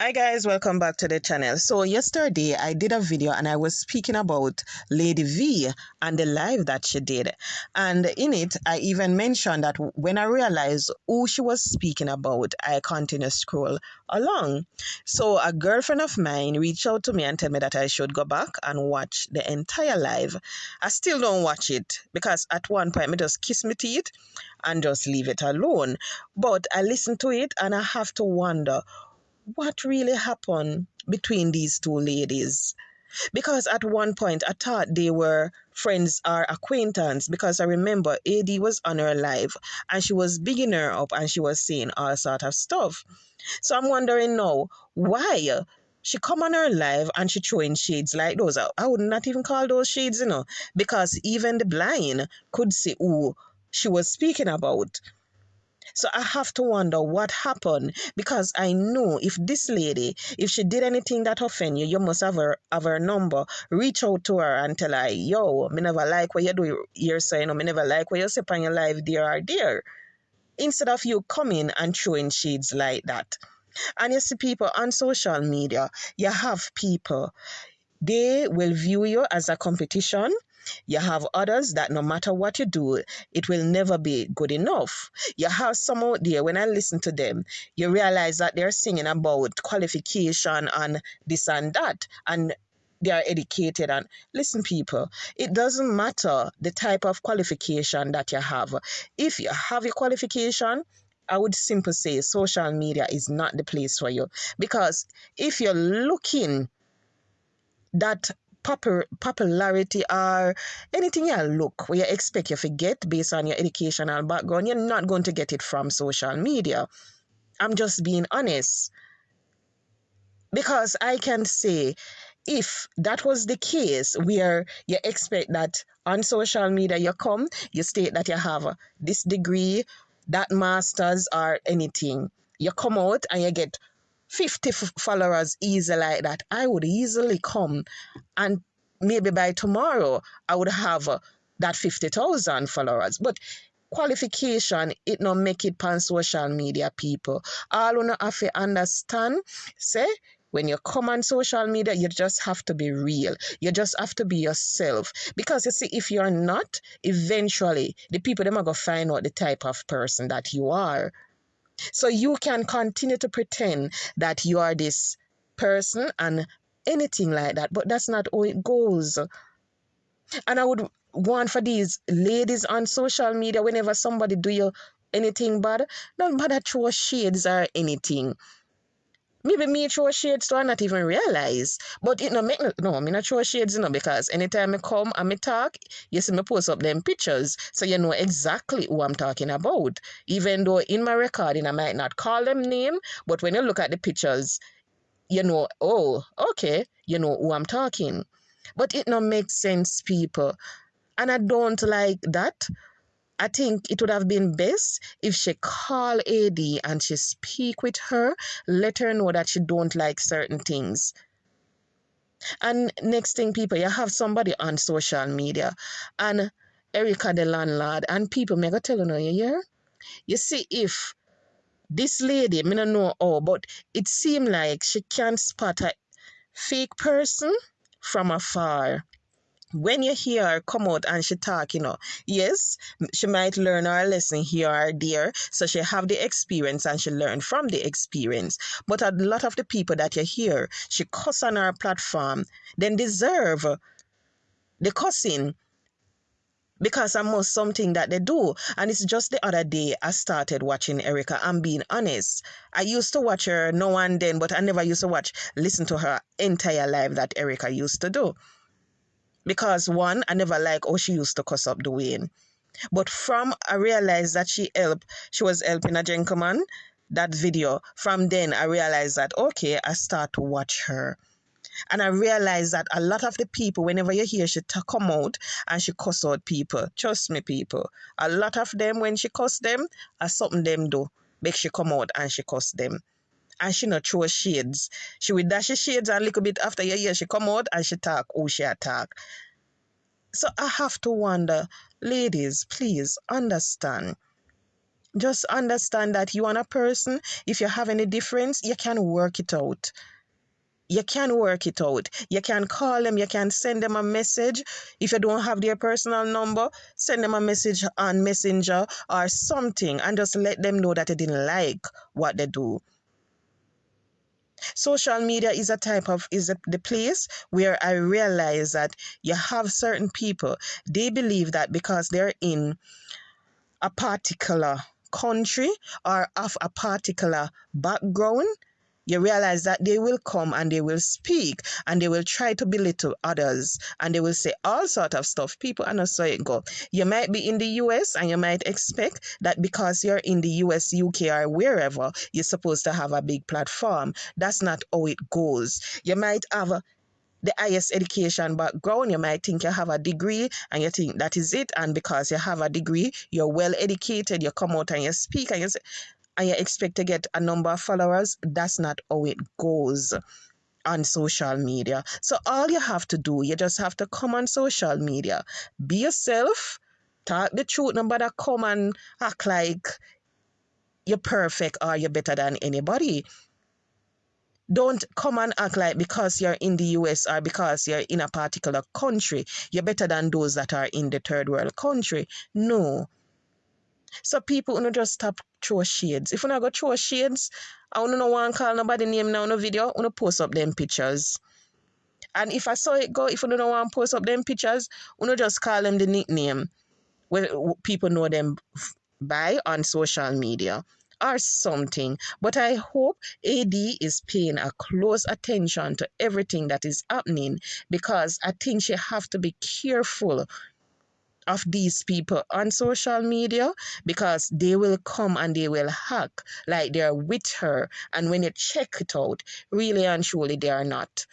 Hi guys, welcome back to the channel. So yesterday I did a video and I was speaking about Lady V and the live that she did. And in it, I even mentioned that when I realized who she was speaking about, I continued to scroll along. So a girlfriend of mine reached out to me and told me that I should go back and watch the entire live. I still don't watch it because at one point I just kiss my teeth and just leave it alone. But I listened to it and I have to wonder what really happened between these two ladies because at one point I thought they were friends or acquaintance because I remember AD was on her live and she was bigging her up and she was saying all sort of stuff. So I'm wondering now why she come on her live and she throwing shades like those. I would not even call those shades, you know, because even the blind could see who she was speaking about. So I have to wonder what happened because I know if this lady, if she did anything that offend you, you must have her have her number. Reach out to her and tell her, yo, me never like what you do here, so you know, me never like what you say on your live there or there. Instead of you coming and throwing shades like that. And you see people on social media, you have people, they will view you as a competition you have others that no matter what you do, it will never be good enough. You have some out there, when I listen to them, you realize that they're singing about qualification and this and that. And they are educated and listen people it doesn't matter the type of qualification that you have if you have a qualification I would simply say social media is not the place for you because if you're looking that popularity or anything you look where you expect you forget based on your educational background, you're not going to get it from social media. I'm just being honest. Because I can say, if that was the case where you expect that on social media you come, you state that you have this degree, that master's, or anything, you come out and you get 50 followers easy like that, I would easily come and maybe by tomorrow I would have uh, that 50,000 followers. But qualification, it not make it pan social media people. All you have to understand, say, when you come on social media, you just have to be real. You just have to be yourself. Because you see, if you're not, eventually the people them are gonna find out the type of person that you are. So you can continue to pretend that you are this person and anything like that, but that's not how it goes. And I would want for these ladies on social media, whenever somebody do you anything bad, don't bother throw shades or anything. Maybe me throw shades to I not even realize. But it no make no, no me not throw shades, you know, because anytime I come and me talk, you see me post up them pictures. So you know exactly who I'm talking about. Even though in my recording I might not call them name, but when you look at the pictures, you know, oh, okay, you know who I'm talking. But it not make sense, people. And I don't like that. I think it would have been best if she call AD and she speak with her, let her know that she don't like certain things. And next thing, people, you have somebody on social media and Erica the landlord and people may go tell you, you hear? You see, if this lady, me don't know how, but it seemed like she can't spot a fake person from afar when you hear her come out and she talk, you know, yes, she might learn her lesson here or there. So she have the experience and she learn from the experience. But a lot of the people that you hear, she cuss on her platform, then deserve the cussing because I'm most something that they do. And it's just the other day I started watching Erica. I'm being honest. I used to watch her now and then, but I never used to watch, listen to her entire life that Erica used to do. Because one, I never like how she used to cuss up the Dwayne. But from I realized that she helped, she was helping a gentleman, that video. From then I realized that okay, I start to watch her. And I realized that a lot of the people, whenever you hear she come out and she cuss out people, trust me, people, a lot of them when she cuss them, are something them do. Make she come out and she cuss them and she not throw shades. She will dash shades a little bit after you hear she come out and she talk who she attack. So I have to wonder, ladies, please understand. Just understand that you and a person, if you have any difference, you can work it out. You can work it out. You can call them, you can send them a message. If you don't have their personal number, send them a message on Messenger or something and just let them know that you didn't like what they do. Social media is a type of is a, the place where I realize that you have certain people, they believe that because they're in a particular country or of a particular background, you realize that they will come and they will speak and they will try to belittle others and they will say all sort of stuff. People are not so it go. You might be in the US and you might expect that because you're in the US, UK, or wherever, you're supposed to have a big platform. That's not how it goes. You might have a the highest education background. You might think you have a degree and you think that is it. And because you have a degree, you're well educated, you come out and you speak and you say, and you expect to get a number of followers. That's not how it goes on social media. So all you have to do, you just have to come on social media, be yourself, talk the truth, nobody come and act like you're perfect or you're better than anybody. Don't come and act like because you're in the US or because you're in a particular country, you're better than those that are in the third world country. No. So people you just stop throw shades. If you not go throw shades, I want no one call nobody name now no video, I post up them pictures. And if I saw it go, if you don't want to post up them pictures, you just call them the nickname where people know them by on social media or something. But I hope AD is paying a close attention to everything that is happening because I think she have to be careful of these people on social media because they will come and they will hack like they're with her. And when you check it out, really and truly they are not.